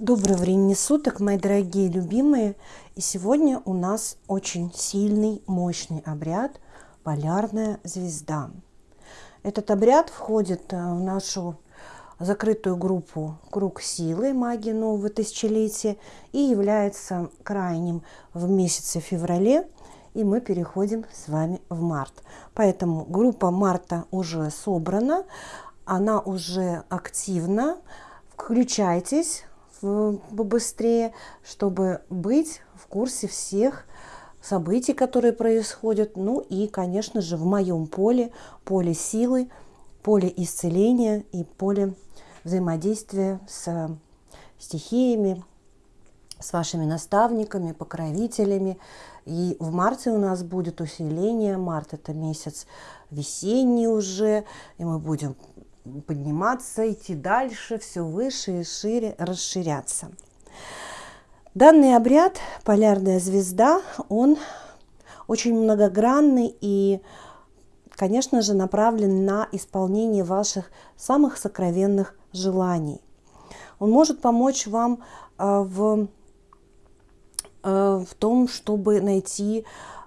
Доброго времени суток, мои дорогие любимые! И сегодня у нас очень сильный, мощный обряд «Полярная звезда». Этот обряд входит э, в нашу закрытую группу «Круг силы. Магии нового тысячелетия» и является крайним в месяце феврале, и мы переходим с вами в март. Поэтому группа марта уже собрана, она уже активна. Включайтесь, побыстрее, чтобы быть в курсе всех событий, которые происходят. Ну и, конечно же, в моем поле, поле силы, поле исцеления и поле взаимодействия с стихиями, с вашими наставниками, покровителями. И в марте у нас будет усиление. Март – это месяц весенний уже, и мы будем подниматься, идти дальше, все выше и шире, расширяться. Данный обряд «Полярная звезда», он очень многогранный и, конечно же, направлен на исполнение ваших самых сокровенных желаний. Он может помочь вам а, в, а, в том, чтобы найти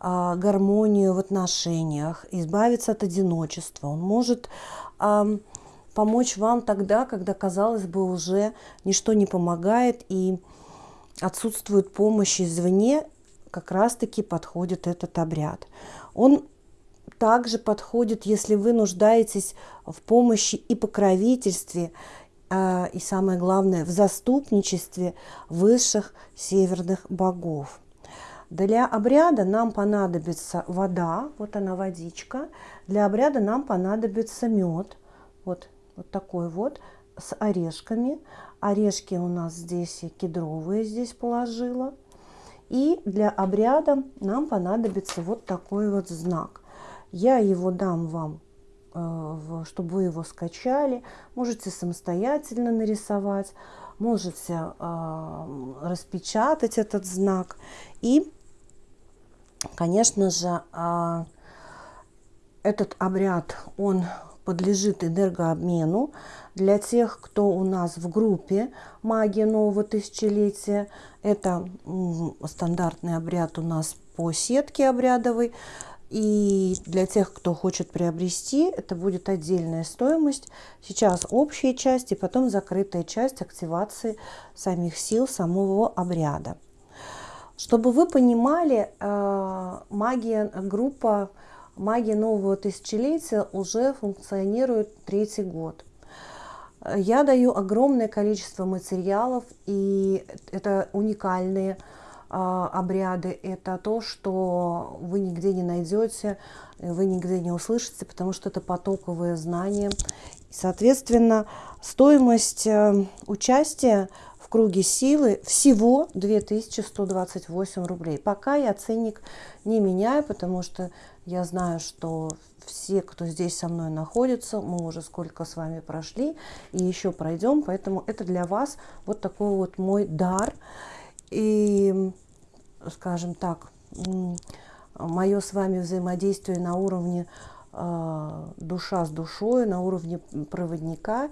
а, гармонию в отношениях, избавиться от одиночества. Он может помочь вам тогда, когда, казалось бы, уже ничто не помогает и отсутствует помощь извне, как раз-таки подходит этот обряд. Он также подходит, если вы нуждаетесь в помощи и покровительстве, а, и самое главное, в заступничестве высших северных богов. Для обряда нам понадобится вода, вот она водичка. Для обряда нам понадобится мед, вот вот такой вот, с орешками. Орешки у нас здесь кедровые здесь положила. И для обряда нам понадобится вот такой вот знак. Я его дам вам, э, чтобы вы его скачали. Можете самостоятельно нарисовать, можете э, распечатать этот знак. И, конечно же, э, этот обряд, он подлежит энергообмену. Для тех, кто у нас в группе «Магия нового тысячелетия», это стандартный обряд у нас по сетке обрядовой. И для тех, кто хочет приобрести, это будет отдельная стоимость. Сейчас общая часть и потом закрытая часть активации самих сил самого обряда. Чтобы вы понимали, э, магия группа магия нового тысячелетия уже функционирует третий год. Я даю огромное количество материалов, и это уникальные а, обряды. Это то, что вы нигде не найдете, вы нигде не услышите, потому что это потоковые знания. Соответственно, стоимость э, участия в круге силы всего 2128 рублей. Пока я ценник не меняю, потому что я знаю, что все, кто здесь со мной находится, мы уже сколько с вами прошли и еще пройдем, поэтому это для вас вот такой вот мой дар. И, скажем так, мое с вами взаимодействие на уровне душа с душой, на уровне проводника.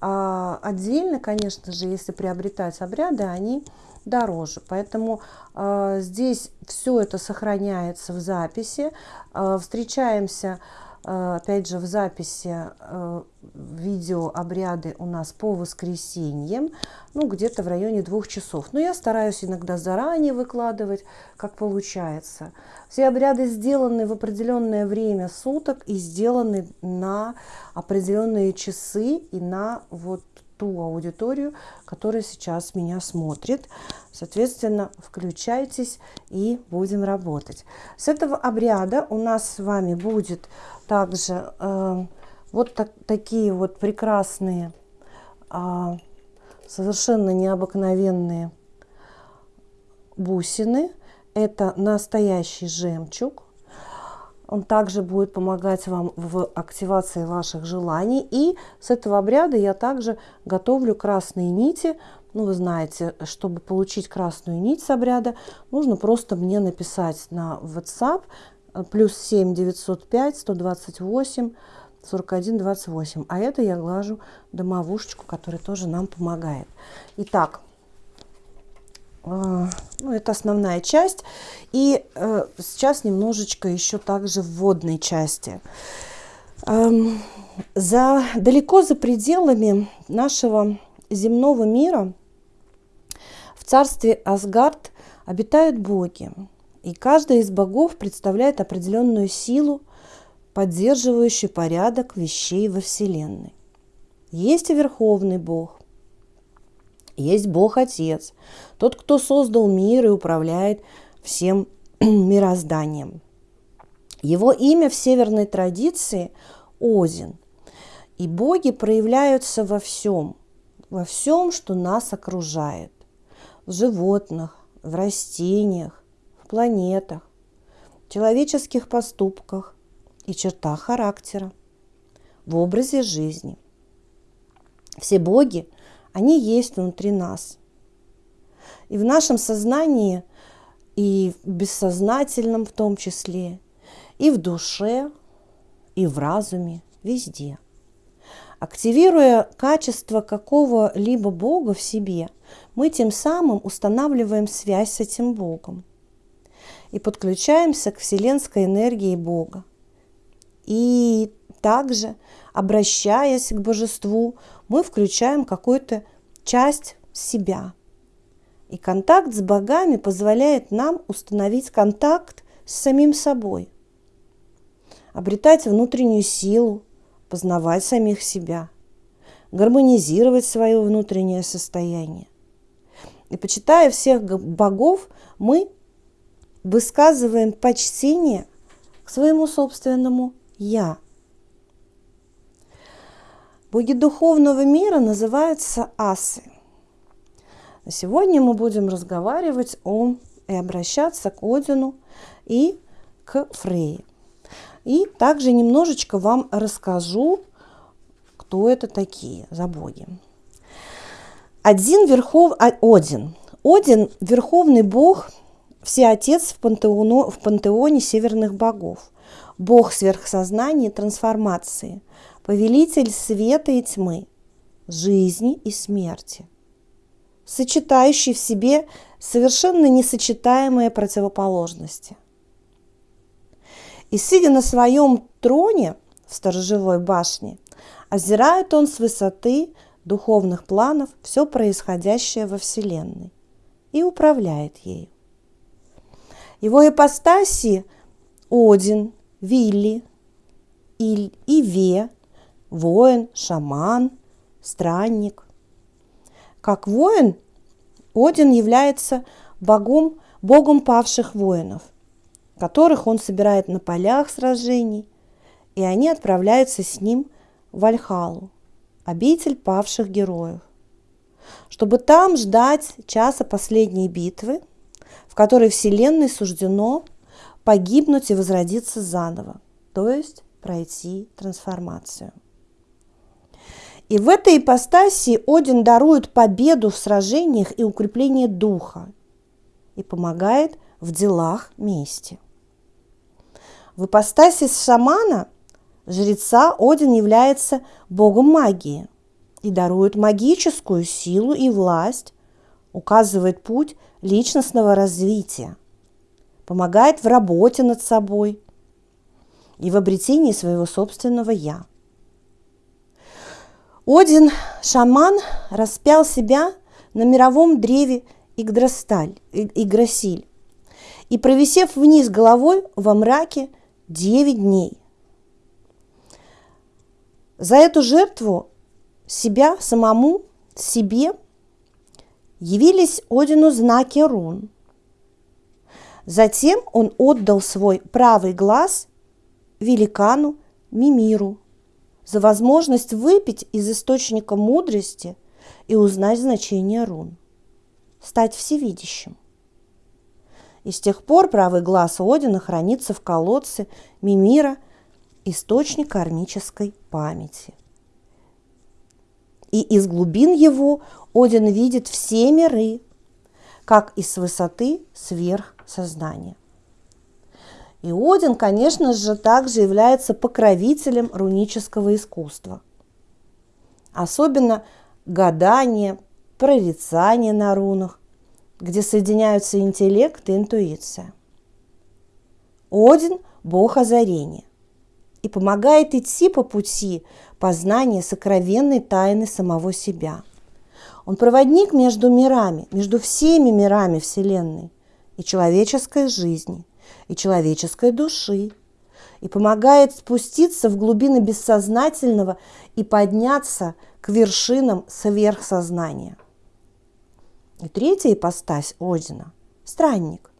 А отдельно, конечно же, если приобретать обряды, они дороже. Поэтому э, здесь все это сохраняется в записи. Э, встречаемся, опять же, в записи э, видео обряды у нас по воскресеньям, ну, где-то в районе двух часов. Но я стараюсь иногда заранее выкладывать, как получается. Все обряды сделаны в определенное время суток и сделаны на определенные часы и на вот ту аудиторию, которая сейчас меня смотрит. Соответственно, включайтесь и будем работать. С этого обряда у нас с вами будет также э, вот так, такие вот прекрасные, э, совершенно необыкновенные бусины. Это настоящий жемчуг. Он также будет помогать вам в активации ваших желаний. И с этого обряда я также готовлю красные нити. Ну, вы знаете, чтобы получить красную нить с обряда, нужно просто мне написать на WhatsApp плюс 7 905 128 41 28. А это я глажу домовушечку, которая тоже нам помогает. Итак, ну, это основная часть. И э, сейчас немножечко еще также вводной части. Эм, за, далеко за пределами нашего земного мира в царстве Асгард обитают боги. И каждый из богов представляет определенную силу, поддерживающую порядок вещей во Вселенной. Есть и Верховный Бог, есть Бог-Отец, тот, кто создал мир и управляет всем мирозданием. Его имя в северной традиции – Один. И боги проявляются во всем, во всем, что нас окружает. В животных, в растениях, в планетах, в человеческих поступках и чертах характера, в образе жизни. Все боги, они есть внутри нас. И в нашем сознании, и в бессознательном в том числе, и в душе, и в разуме, везде. Активируя качество какого-либо Бога в себе, мы тем самым устанавливаем связь с этим Богом и подключаемся к вселенской энергии Бога. И также, обращаясь к божеству, мы включаем какую-то часть себя. И контакт с богами позволяет нам установить контакт с самим собой, обретать внутреннюю силу, познавать самих себя, гармонизировать свое внутреннее состояние. И почитая всех богов, мы высказываем почтение к своему собственному «я». Боги духовного мира называются асы. Сегодня мы будем разговаривать о и обращаться к Одину и к Фрейе. И также немножечко вам расскажу, кто это такие за боги. Один верхов... А, Один. Один – верховный бог, всеотец в, пантеону... в пантеоне северных богов. Бог сверхсознания трансформации, повелитель света и тьмы, жизни и смерти, сочетающий в себе совершенно несочетаемые противоположности – и, сидя на своем троне в сторожевой башне, озирает он с высоты духовных планов все происходящее во Вселенной и управляет ею. Его ипостаси Один, Вилли, Иль, Иве, воин, шаман, странник. Как воин, Один является богом, богом павших воинов – которых он собирает на полях сражений, и они отправляются с ним в Альхалу, обитель павших героев, чтобы там ждать часа последней битвы, в которой Вселенной суждено погибнуть и возродиться заново, то есть пройти трансформацию. И в этой ипостаси Один дарует победу в сражениях и укрепление духа и помогает в делах мести. В ипостаси шамана, жреца, Один является богом магии и дарует магическую силу и власть, указывает путь личностного развития, помогает в работе над собой и в обретении своего собственного «я». Один, шаман, распял себя на мировом древе Игдрасталь, Играсиль, и, провисев вниз головой во мраке, 9 дней. За эту жертву себя самому, себе явились Одину знаки рун. Затем он отдал свой правый глаз великану Мимиру за возможность выпить из источника мудрости и узнать значение рун, стать всевидящим. И с тех пор правый глаз Одина хранится в колодце Мимира, источник кармической памяти. И из глубин его Один видит все миры, как и с высоты сверхсознания. И Один, конечно же, также является покровителем рунического искусства. Особенно гадание, прорицание на рунах где соединяются интеллект и интуиция. Один – бог озарения и помогает идти по пути познания сокровенной тайны самого себя. Он проводник между мирами, между всеми мирами Вселенной и человеческой жизни, и человеческой души, и помогает спуститься в глубины бессознательного и подняться к вершинам сверхсознания. И третья ипостась Одина – странник,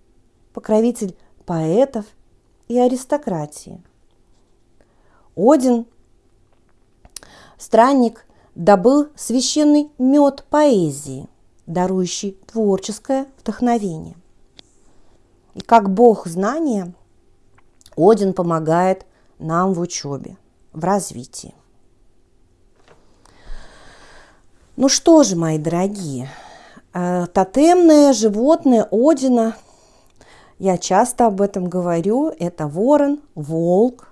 покровитель поэтов и аристократии. Один, странник, добыл священный мед поэзии, дарующий творческое вдохновение. И как бог знания, Один помогает нам в учебе, в развитии. Ну что же, мои дорогие, э, тотемное животное Одина, я часто об этом говорю, это ворон, волк,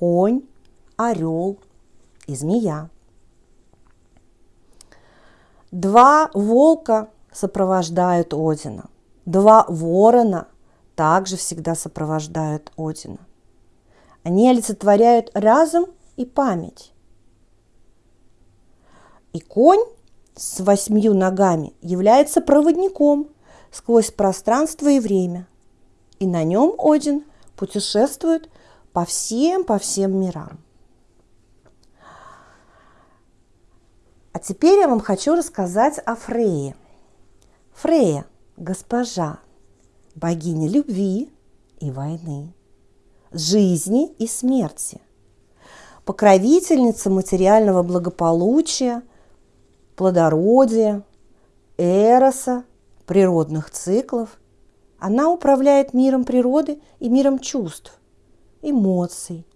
конь, орел и змея. Два волка сопровождают Одина. Два ворона также всегда сопровождают Одина. Они олицетворяют разум и память. И конь с восьмью ногами является проводником сквозь пространство и время. И на нем Один путешествует по всем, по всем мирам. А теперь я вам хочу рассказать о Фрейе. Фрея – госпожа, богиня любви и войны, жизни и смерти, покровительница материального благополучия, плодородия, эроса, природных циклов. Она управляет миром природы и миром чувств, эмоций,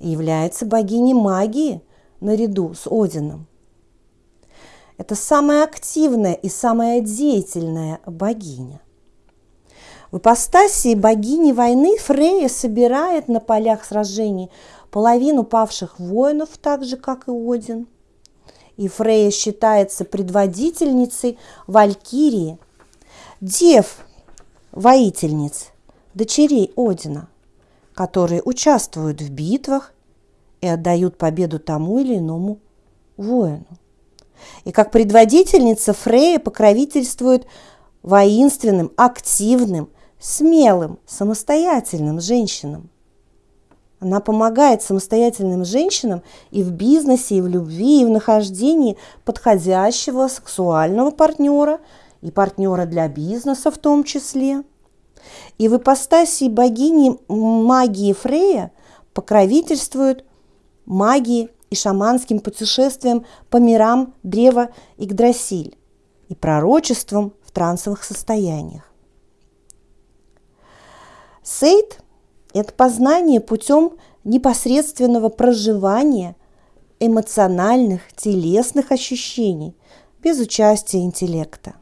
и является богиней магии наряду с Одином – это самая активная и самая деятельная богиня. В ипостасии богини войны Фрея собирает на полях сражений половину павших воинов, так же, как и Один. И Фрея считается предводительницей Валькирии, дев, воительниц, дочерей Одина, которые участвуют в битвах и отдают победу тому или иному воину. И как предводительница Фрея покровительствует воинственным, активным, смелым, самостоятельным женщинам. Она помогает самостоятельным женщинам и в бизнесе, и в любви, и в нахождении подходящего сексуального партнера и партнера для бизнеса в том числе. И в ипостасии богини магии Фрея покровительствуют магии и шаманским путешествиям по мирам древа Игдрасиль и пророчеством в трансовых состояниях. Сейд – это познание путем непосредственного проживания эмоциональных, телесных ощущений без участия интеллекта.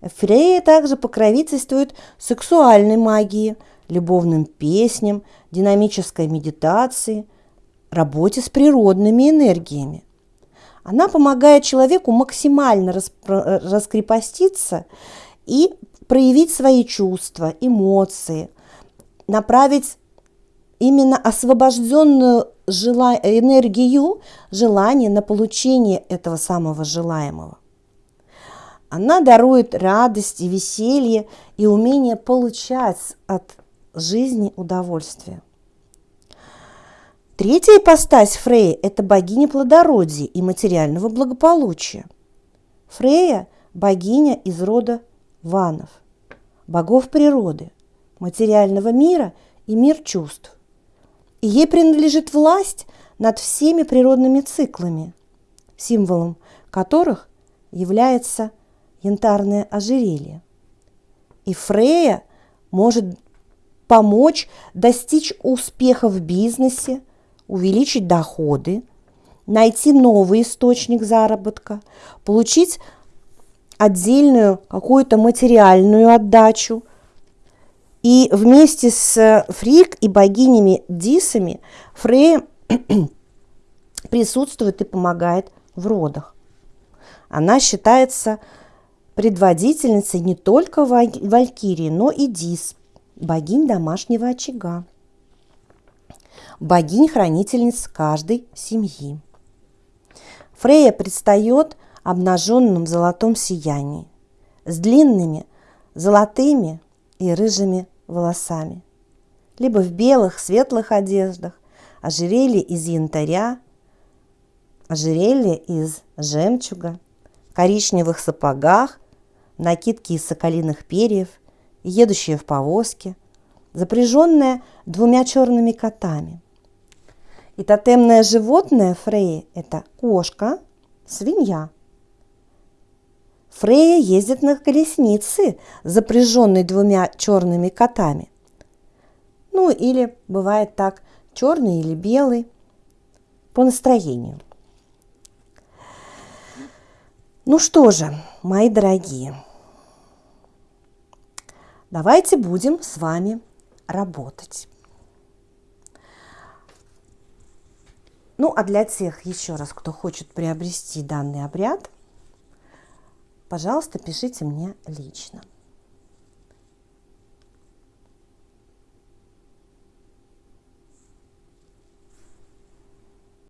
Фрея также покровительствует сексуальной магии, любовным песням, динамической медитации – работе с природными энергиями. Она помогает человеку максимально раскрепоститься и проявить свои чувства, эмоции, направить именно освобожденную жела... энергию, желание на получение этого самого желаемого. Она дарует радость и веселье и умение получать от жизни удовольствие. Третья ипостась Фрея – это богиня плодородия и материального благополучия. Фрея – богиня из рода ванов, богов природы, материального мира и мир чувств. И ей принадлежит власть над всеми природными циклами, символом которых является янтарное ожерелье. И Фрея может помочь достичь успеха в бизнесе, увеличить доходы, найти новый источник заработка, получить отдельную какую-то материальную отдачу. И вместе с Фрик и богинями Дисами Фрея присутствует и помогает в родах. Она считается предводительницей не только Валькирии, но и Дис, богинь домашнего очага, богинь-хранительниц каждой семьи. Фрея предстает обнаженным в золотом сиянии, с длинными золотыми и рыжими волосами, либо в белых, светлых одеждах, ожерелье из янтаря, ожерелье из жемчуга, коричневых сапогах, накидки из соколиных перьев, едущая в повозке, запряженная двумя черными котами. И тотемное животное Фреи – это кошка, свинья. Фрея ездит на колеснице, запряженной двумя черными котами. Ну или бывает так, черный или белый, по настроению. Ну что же, мои дорогие, давайте будем с вами работать. Ну, а для тех, еще раз, кто хочет приобрести данный обряд, пожалуйста, пишите мне лично.